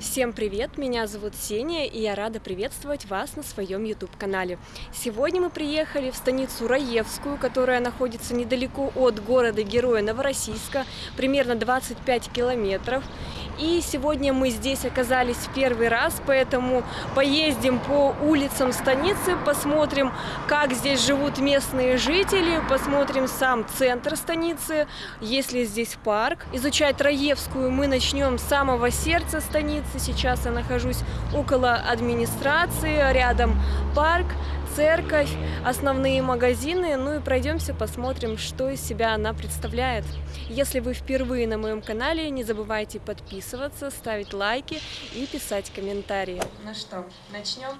Всем привет, меня зовут Сеня, и я рада приветствовать вас на своем YouTube-канале. Сегодня мы приехали в станицу Раевскую, которая находится недалеко от города-героя Новороссийска, примерно 25 километров. И сегодня мы здесь оказались в первый раз, поэтому поездим по улицам станицы, посмотрим, как здесь живут местные жители, посмотрим сам центр станицы, есть ли здесь парк. Изучать Раевскую мы начнем с самого сердца станицы, Сейчас я нахожусь около администрации, рядом парк, церковь, основные магазины. Ну и пройдемся, посмотрим, что из себя она представляет. Если вы впервые на моем канале, не забывайте подписываться, ставить лайки и писать комментарии. Ну что, начнем?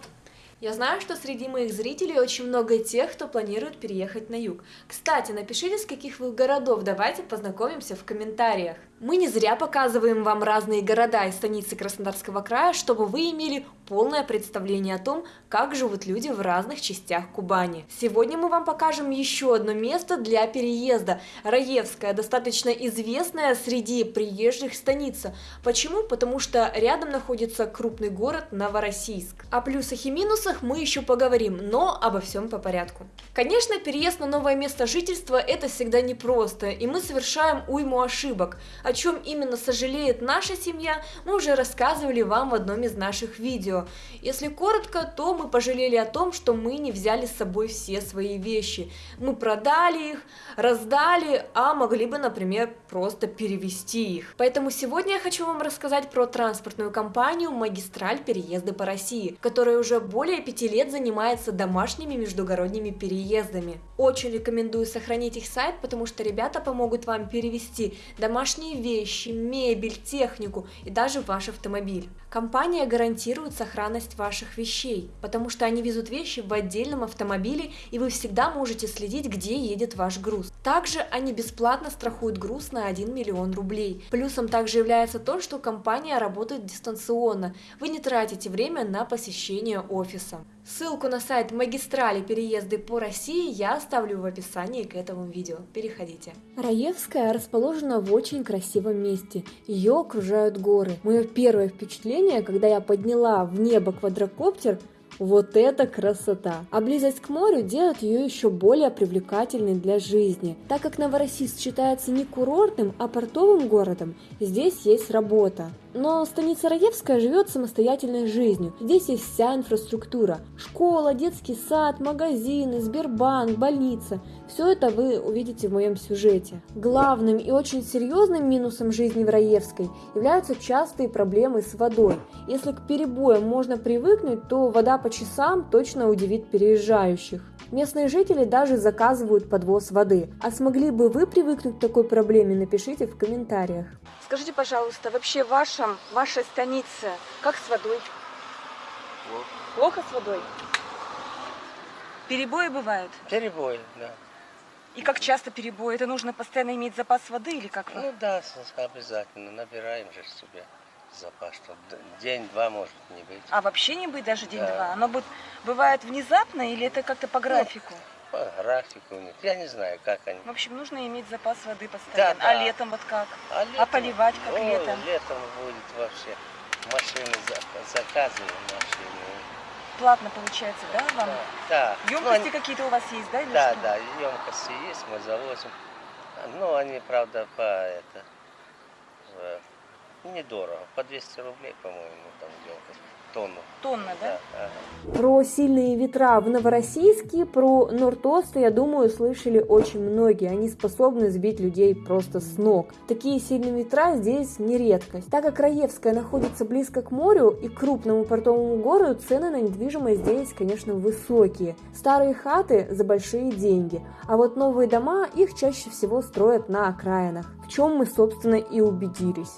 Я знаю, что среди моих зрителей очень много тех, кто планирует переехать на юг. Кстати, напишите, с каких вы городов, давайте познакомимся в комментариях. Мы не зря показываем вам разные города и станицы Краснодарского края, чтобы вы имели полное представление о том, как живут люди в разных частях Кубани. Сегодня мы вам покажем еще одно место для переезда. Раевская, достаточно известная среди приезжих станица. Почему? Потому что рядом находится крупный город Новороссийск. О плюсах и минусах мы еще поговорим, но обо всем по порядку. Конечно, переезд на новое место жительства это всегда непросто, и мы совершаем уйму ошибок. О чем именно сожалеет наша семья, мы уже рассказывали вам в одном из наших видео. Если коротко, то мы пожалели о том, что мы не взяли с собой все свои вещи. Мы продали их, раздали, а могли бы, например, просто перевести их. Поэтому сегодня я хочу вам рассказать про транспортную компанию «Магистраль переезды по России», которая уже более пяти лет занимается домашними междугородними переездами. Очень рекомендую сохранить их сайт, потому что ребята помогут вам перевести домашние вещи, мебель, технику и даже ваш автомобиль. Компания гарантирует сохранность ваших вещей, потому что они везут вещи в отдельном автомобиле и вы всегда можете следить, где едет ваш груз. Также они бесплатно страхуют груз на 1 миллион рублей. Плюсом также является то, что компания работает дистанционно, вы не тратите время на посещение офиса. Ссылку на сайт магистрали переезды по России я оставлю в описании к этому видео. Переходите. Раевская расположена в очень красивом месте. Ее окружают горы. Мое первое впечатление, когда я подняла в небо квадрокоптер, вот это красота! А близость к морю делает ее еще более привлекательной для жизни. Так как Новороссийск считается не курортным, а портовым городом, здесь есть работа. Но станица Раевская живет самостоятельной жизнью. Здесь есть вся инфраструктура. Школа, детский сад, магазины, Сбербанк, больница. Все это вы увидите в моем сюжете. Главным и очень серьезным минусом жизни в Раевской являются частые проблемы с водой. Если к перебоям можно привыкнуть, то вода по часам точно удивит переезжающих. Местные жители даже заказывают подвоз воды. А смогли бы вы привыкнуть к такой проблеме, напишите в комментариях. Скажите, пожалуйста, вообще в вашем, вашей станице как с водой? Плохо. Плохо с водой? Перебои бывают? Перебои, да. И как часто перебои? Это нужно постоянно иметь запас воды или как? Ну да, обязательно. Набираем же себе запас, что день-два может не быть. А вообще не быть даже день-два? Да. Оно будет, бывает внезапно или это как-то по графику? Ну, по графику них. Я не знаю, как они. В общем, нужно иметь запас воды постоянно. Да, да. А летом вот как? А, летом, а поливать как о, летом? Летом будет вообще машины заказываем машины. Платно получается, да, вам? Да. да. Емкости ну, какие-то у вас есть, да? Да, что? да, емкости есть, мы завозим. Ну, они, правда, по это недорого, по 200 рублей, по-моему, там емкость тонну. Тонна, да? да? Про сильные ветра в Новороссийске, про Нортосты, я думаю, слышали очень многие. Они способны сбить людей просто с ног. Такие сильные ветра здесь не редкость. Так как Раевская находится близко к морю и крупному портовому городу, цены на недвижимость здесь, конечно, высокие. Старые хаты за большие деньги, а вот новые дома их чаще всего строят на окраинах, в чем мы, собственно, и убедились.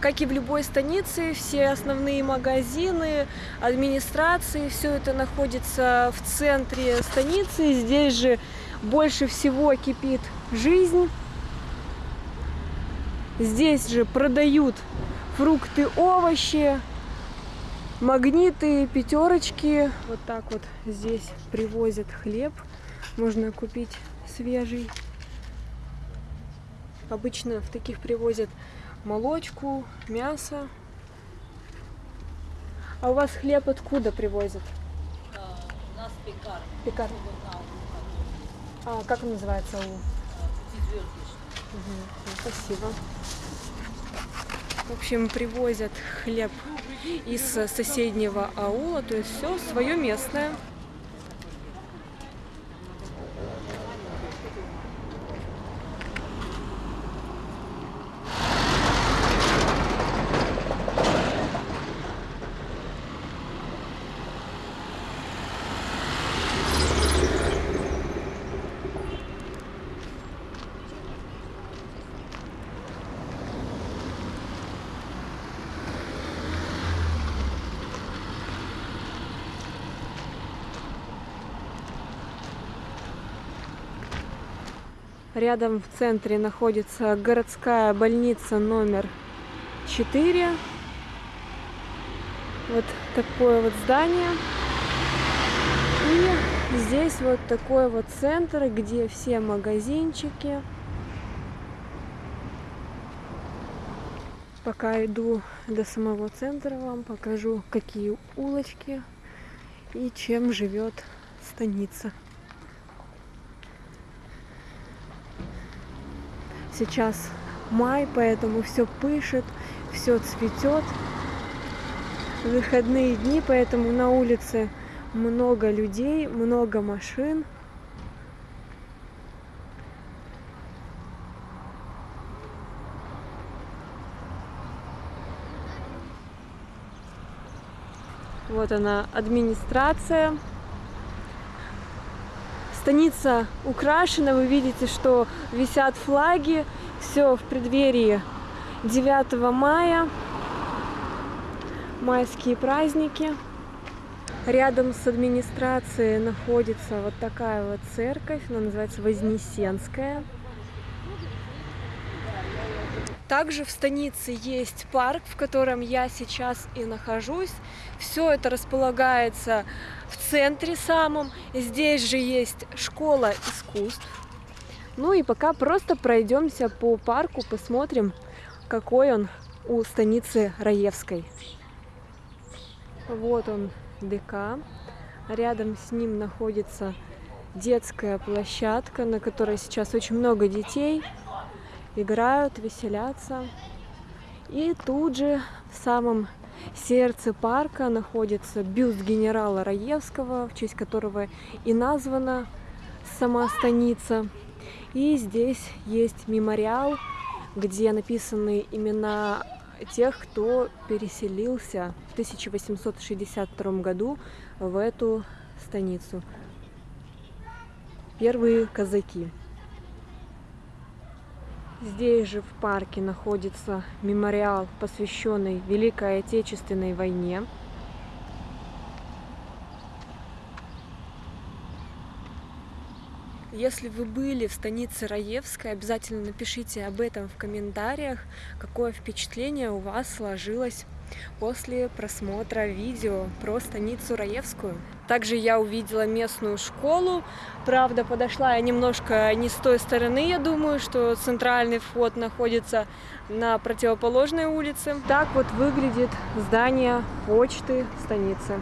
Как и в любой станице, все основные магазины, администрации, все это находится в центре станицы. Здесь же больше всего кипит жизнь. Здесь же продают фрукты, овощи, магниты, пятерочки. Вот так вот здесь привозят хлеб. Можно купить свежий. Обычно в таких привозят молочку, мясо. А у вас хлеб откуда привозят? У нас пекарня. Пекарня. А как он называется? ну, Спасибо. В общем, привозят хлеб из соседнего аула, то есть все свое местное. Рядом в центре находится городская больница номер 4. Вот такое вот здание. И здесь вот такой вот центр, где все магазинчики. Пока иду до самого центра, вам покажу, какие улочки и чем живет станица. Сейчас май, поэтому все пышет, все цветет. Выходные дни, поэтому на улице много людей, много машин. Вот она, администрация. Станица украшена, вы видите, что висят флаги. Все в преддверии 9 мая. Майские праздники. Рядом с администрацией находится вот такая вот церковь, она называется Вознесенская. Также в станице есть парк, в котором я сейчас и нахожусь. Все это располагается в центре самом. Здесь же есть школа искусств. Ну и пока просто пройдемся по парку, посмотрим, какой он у станицы Раевской. Вот он, ДК. Рядом с ним находится детская площадка, на которой сейчас очень много детей играют, веселятся. И тут же в самом сердце парка находится бюст генерала Раевского, в честь которого и названа сама станица. И здесь есть мемориал, где написаны имена тех, кто переселился в 1862 году в эту станицу. Первые казаки. Здесь же в парке находится мемориал, посвященный Великой Отечественной войне. Если вы были в станице Раевской, обязательно напишите об этом в комментариях, какое впечатление у вас сложилось после просмотра видео про станицу Раевскую. Также я увидела местную школу, правда подошла я немножко не с той стороны, я думаю, что центральный вход находится на противоположной улице. Так вот выглядит здание почты станицы.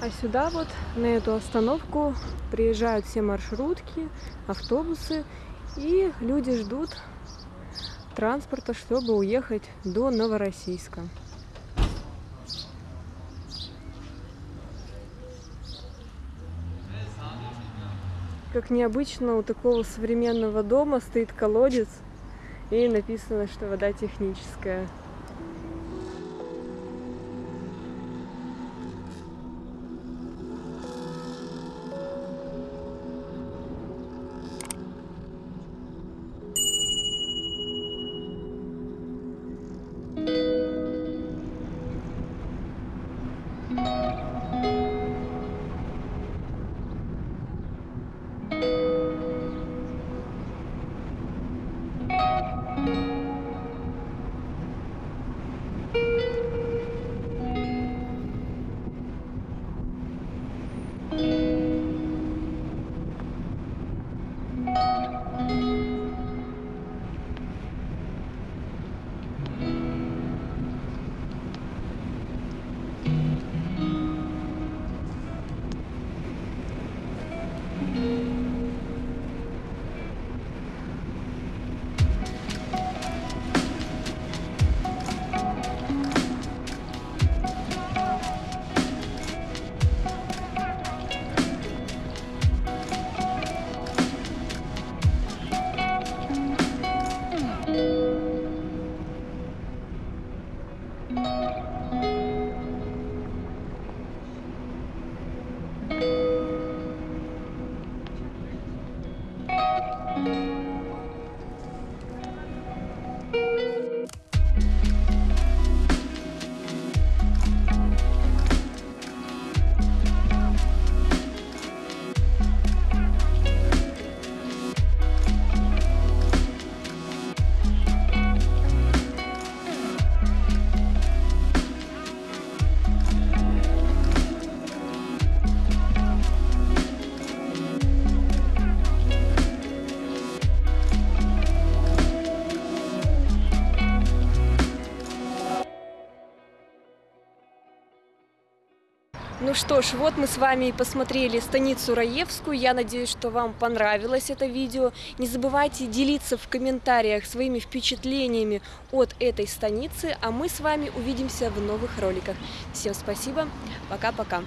А сюда вот, на эту остановку, приезжают все маршрутки, автобусы, и люди ждут транспорта, чтобы уехать до Новороссийска. Как необычно, у такого современного дома стоит колодец, и написано, что вода техническая. Amen. Ну что ж, вот мы с вами и посмотрели станицу Раевскую. Я надеюсь, что вам понравилось это видео. Не забывайте делиться в комментариях своими впечатлениями от этой станицы, а мы с вами увидимся в новых роликах. Всем спасибо, пока-пока.